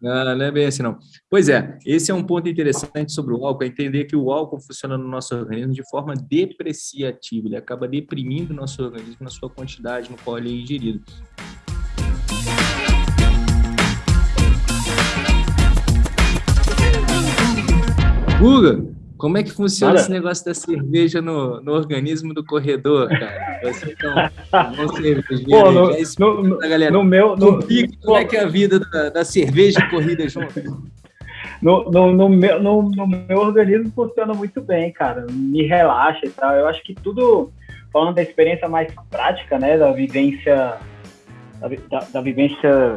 Não, não é bem assim, não. Pois é, esse é um ponto interessante sobre o álcool, é entender que o álcool funciona no nosso organismo de forma depreciativa, ele acaba deprimindo o nosso organismo na sua quantidade no qual ele é ingerido. Guga, como é que funciona esse negócio da cerveja no, no organismo do corredor, cara? Você bom cervejeiro. Pô, no, é no, no, galera. no meu... No, como é que é a vida da, da cerveja e corrida junto? No, no, no, meu, no, no, meu organismo funciona muito bem, cara. Me relaxa e tal. Eu acho que tudo, falando da experiência mais prática, né? Da vivência. Da, da, da vivência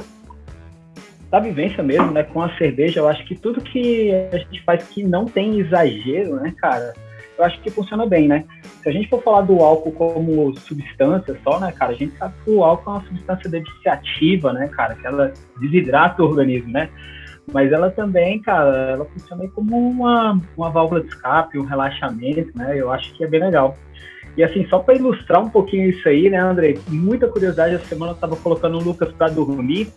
da vivência mesmo, né, com a cerveja, eu acho que tudo que a gente faz que não tem exagero, né, cara, eu acho que funciona bem, né? Se a gente for falar do álcool como substância só, né, cara, a gente sabe que o álcool é uma substância depreciativa, né, cara, que ela desidrata o organismo, né? Mas ela também, cara, ela funciona como uma, uma válvula de escape, um relaxamento, né? Eu acho que é bem legal. E assim, só para ilustrar um pouquinho isso aí, né, André? Muita curiosidade, essa semana eu tava colocando o Lucas para dormir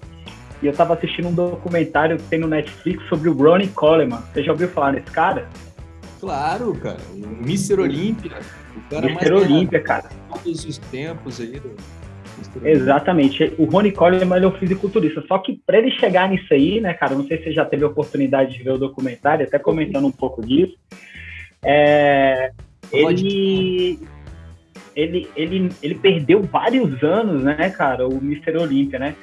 e eu tava assistindo um documentário que tem no Netflix sobre o Ronnie Coleman. Você já ouviu falar nesse cara? Claro, cara. O Mr. Olímpia. O cara Mr. Olímpia, cara. Todos os tempos aí do. Exatamente. O Ronnie Coleman ele é um fisiculturista. Só que para ele chegar nisso aí, né, cara, não sei se você já teve a oportunidade de ver o documentário, até comentando um pouco disso. É, ele, ele, ele, ele perdeu vários anos, né, cara, o Mr. Olímpia, né?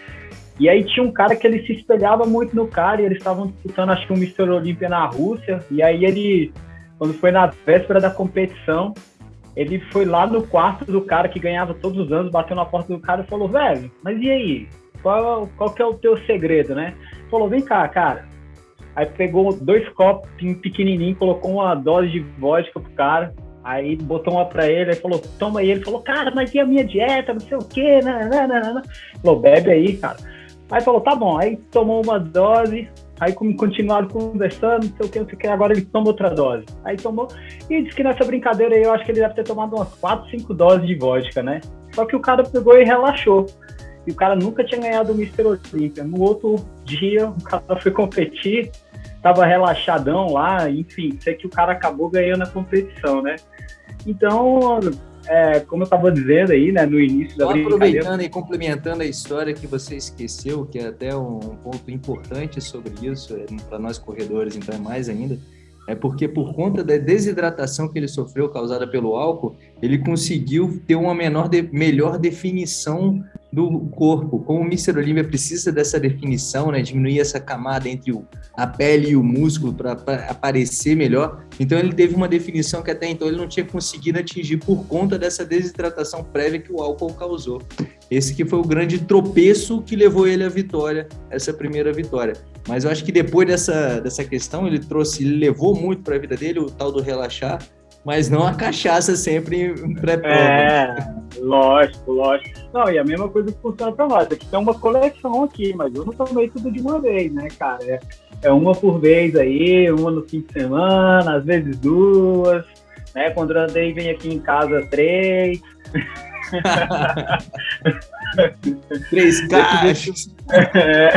E aí tinha um cara que ele se espelhava muito no cara e eles estavam disputando, acho que um Mr. Olímpia na Rússia. E aí ele, quando foi na véspera da competição, ele foi lá no quarto do cara que ganhava todos os anos, bateu na porta do cara e falou, velho, mas e aí? Qual, qual que é o teu segredo, né? Falou, vem cá, cara. Aí pegou dois copos pequenininho, colocou uma dose de vodka pro cara, aí botou uma pra ele, aí falou, toma aí. Ele falou, cara, mas e a minha dieta, não sei o quê, nananana. Falou, bebe aí, cara. Aí falou, tá bom. Aí tomou uma dose, aí continuaram conversando, não sei o que, não sei o que, agora ele toma outra dose. Aí tomou, e disse que nessa brincadeira aí eu acho que ele deve ter tomado umas 4, 5 doses de vodka, né? Só que o cara pegou e relaxou. E o cara nunca tinha ganhado o Mr. Olympia. No outro dia, o cara foi competir, tava relaxadão lá, enfim, sei que o cara acabou ganhando a competição, né? Então, é, como eu estava dizendo aí, né, no início da brincadeira... Aproveitando e complementando a história que você esqueceu, que é até um ponto importante sobre isso, é, para nós corredores, então é mais ainda, é porque por conta da desidratação que ele sofreu causada pelo álcool, ele conseguiu ter uma menor de, melhor definição do corpo. Como o Mr. Olímpia precisa dessa definição, né, diminuir essa camada entre o, a pele e o músculo para aparecer melhor, então ele teve uma definição que até então ele não tinha conseguido atingir por conta dessa desidratação prévia que o álcool causou. Esse que foi o grande tropeço que levou ele à vitória, essa primeira vitória. Mas eu acho que depois dessa, dessa questão, ele trouxe, ele levou muito para a vida dele o tal do relaxar, mas não a cachaça sempre pré-prova. É, lógico, lógico. Não, e a mesma coisa que funciona para nós. Aqui tem uma coleção aqui, mas eu não tomei tudo de uma vez, né, cara? É, é uma por vez aí, uma no fim de semana, às vezes duas, né? Quando o Andrei vem aqui em casa, três. Três caixas. É.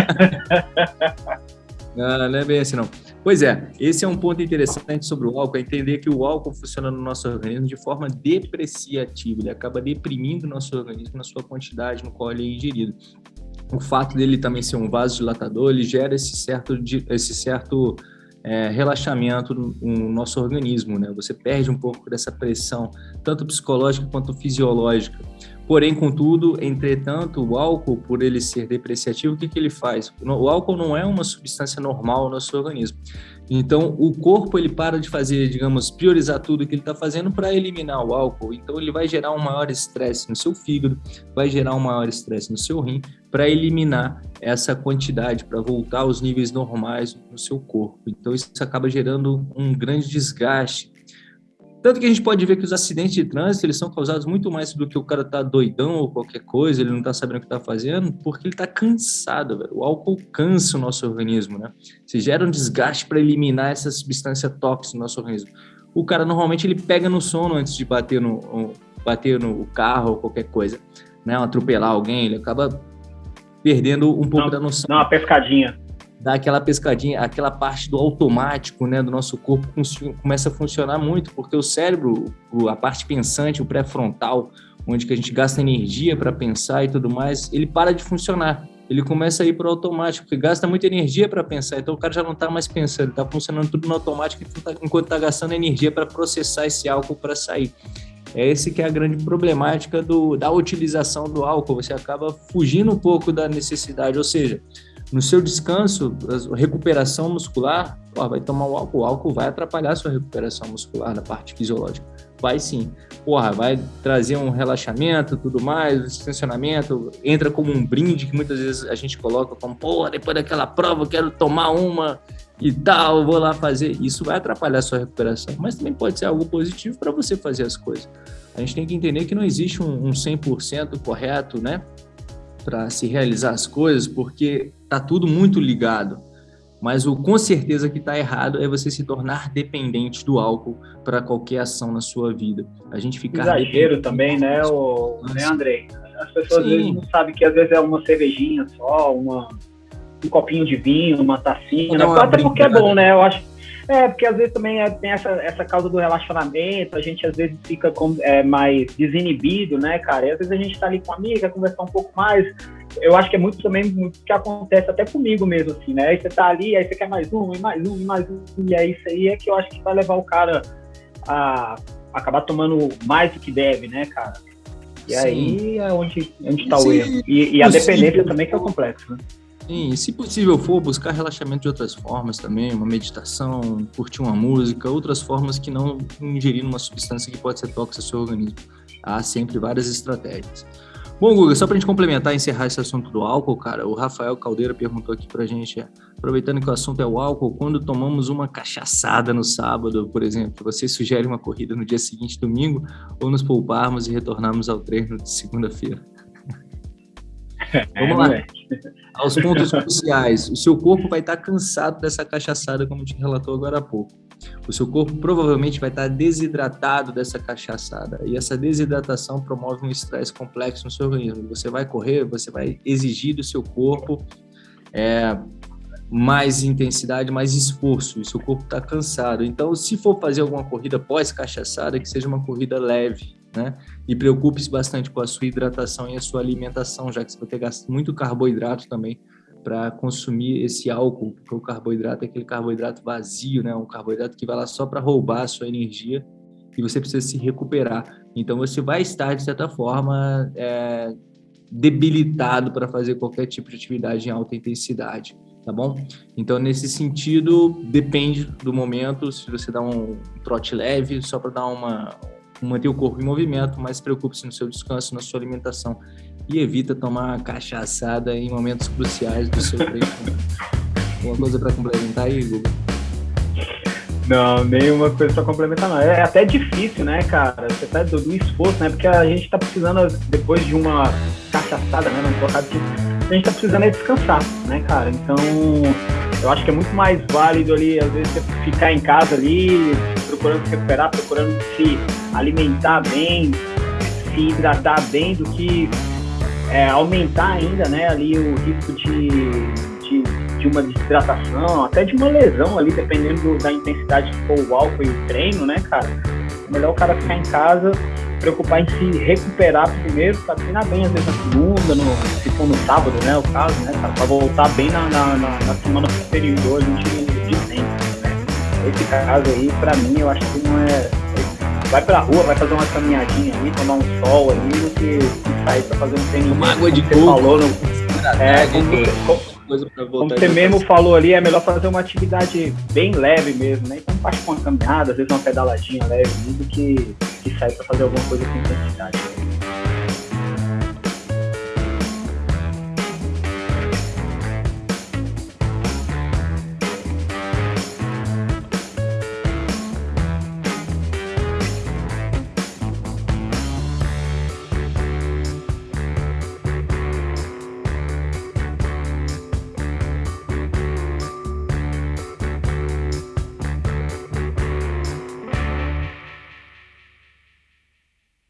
Não, não é bem assim, não. Pois é, esse é um ponto interessante sobre o álcool, é entender que o álcool funciona no nosso organismo de forma depreciativa, ele acaba deprimindo o nosso organismo na sua quantidade no qual ele é ingerido. O fato dele também ser um vasodilatador, ele gera esse certo, esse certo é, relaxamento no, no, nosso organismo, né? Você perde um pouco dessa pressão, tanto psicológica quanto fisiológica. Porém, contudo, entretanto, o álcool, por ele ser depreciativo, o que, que ele faz? O álcool não é uma substância normal no nosso organismo. Então, o corpo ele para de fazer, digamos, priorizar tudo que ele está fazendo para eliminar o álcool. Então, ele vai gerar um maior estresse no seu fígado, vai gerar um maior estresse no seu rim para eliminar essa quantidade, para voltar aos níveis normais no seu corpo. Então, isso acaba gerando um grande desgaste tanto que a gente pode ver que os acidentes de trânsito, eles são causados muito mais do que o cara tá doidão ou qualquer coisa, ele não tá sabendo o que tá fazendo, porque ele tá cansado, velho. O álcool cansa o nosso organismo, né? Se gera um desgaste para eliminar essa substância tóxica no nosso organismo. O cara normalmente ele pega no sono antes de bater no, bater no carro ou qualquer coisa, né? Atropelar alguém, ele acaba perdendo um pouco não, da noção. Dá uma pescadinha dá aquela pescadinha, aquela parte do automático, né, do nosso corpo começa a funcionar muito, porque o cérebro, a parte pensante, o pré-frontal, onde que a gente gasta energia para pensar e tudo mais, ele para de funcionar. Ele começa a ir para o automático, porque gasta muita energia para pensar. Então o cara já não está mais pensando, está funcionando tudo no automático enquanto está gastando energia para processar esse álcool para sair. É esse que é a grande problemática do, da utilização do álcool. Você acaba fugindo um pouco da necessidade, ou seja, no seu descanso, recuperação muscular, ó, vai tomar o álcool, o álcool vai atrapalhar a sua recuperação muscular da parte fisiológica. Vai sim. Porra, vai trazer um relaxamento, tudo mais, um distensionamento, entra como um brinde que muitas vezes a gente coloca como, porra, depois daquela prova eu quero tomar uma e tal, vou lá fazer. Isso vai atrapalhar a sua recuperação, mas também pode ser algo positivo para você fazer as coisas. A gente tem que entender que não existe um, um 100% correto, né? para se realizar as coisas, porque tá tudo muito ligado. Mas o com certeza que está errado é você se tornar dependente do álcool para qualquer ação na sua vida. A gente ficar exagero também, né, o, né, Andrei? As pessoas às vezes não sabem que às vezes é uma cervejinha só, uma um copinho de vinho, uma tacinha, né? até porque é bom, né? Eu acho é, porque às vezes também é, tem essa, essa causa do relacionamento, a gente às vezes fica com, é, mais desinibido, né, cara? E às vezes a gente tá ali com a amiga, conversar um pouco mais. Eu acho que é muito também muito que acontece até comigo mesmo, assim, né? Aí você tá ali, aí você quer mais um, e mais um, e mais um, e é isso aí é que eu acho que vai levar o cara a acabar tomando mais do que deve, né, cara? E Sim. aí é onde, onde tá Sim. o erro. E, e a dependência também que é o complexo, né? Sim, se possível for, buscar relaxamento de outras formas também, uma meditação, curtir uma música, outras formas que não ingerir uma substância que pode ser tóxica ao seu organismo. Há sempre várias estratégias. Bom, Guga, só para a gente complementar e encerrar esse assunto do álcool, cara, o Rafael Caldeira perguntou aqui para a gente, aproveitando que o assunto é o álcool, quando tomamos uma cachaçada no sábado, por exemplo, você sugere uma corrida no dia seguinte, domingo, ou nos pouparmos e retornarmos ao treino de segunda-feira? Vamos lá. É, Aos pontos cruciais. O seu corpo vai estar cansado dessa cachaçada, como te relatou agora há pouco. O seu corpo provavelmente vai estar desidratado dessa cachaçada. E essa desidratação promove um estresse complexo no seu organismo. Você vai correr, você vai exigir do seu corpo é, mais intensidade, mais esforço. E seu corpo está cansado. Então, se for fazer alguma corrida pós-cachaçada, que seja uma corrida leve né? E preocupe-se bastante com a sua hidratação e a sua alimentação, já que você vai ter gasto muito carboidrato também para consumir esse álcool, porque o carboidrato é aquele carboidrato vazio, né? Um carboidrato que vai lá só para roubar a sua energia e você precisa se recuperar. Então você vai estar de certa forma é, debilitado para fazer qualquer tipo de atividade em alta intensidade, tá bom? Então nesse sentido depende do momento. Se você dá um trote leve, só para dar uma manter o corpo em movimento, mas preocupe-se no seu descanso, na sua alimentação e evita tomar cachaçada em momentos cruciais do seu treino. Alguma coisa para complementar aí, Google? Não, nenhuma coisa para complementar, não. É até difícil, né, cara? Você tá do, do, esforço, né? Porque a gente tá precisando, depois de uma cachaçada, né? Não colocar aqui, a gente tá precisando é descansar, né, cara? Então, eu acho que é muito mais válido ali, às vezes, você ficar em casa ali, procurando se recuperar, procurando se alimentar bem, se hidratar bem, do que é, aumentar ainda né, ali o risco de, de, de, uma desidratação, até de uma lesão ali, dependendo do, da intensidade que for o álcool e o treino, né, cara? É melhor o cara ficar em casa, preocupar em se recuperar primeiro, pra treinar bem, às vezes na segunda, no, se for no sábado, né, o caso, né, cara, pra voltar bem na, na, na, na semana posterior tempo, né? Esse caso aí, pra mim, eu acho que não é vai pra rua, vai fazer uma caminhadinha ali, tomar um sol ali, do que sair pra fazer um treino. Uma água de coco. Falou, no, é, como, como, como você mesmo falou ali, é melhor fazer uma atividade bem leve mesmo, né? Então faz uma caminhada, às vezes uma pedaladinha leve do que, que sair pra fazer alguma coisa com intensidade.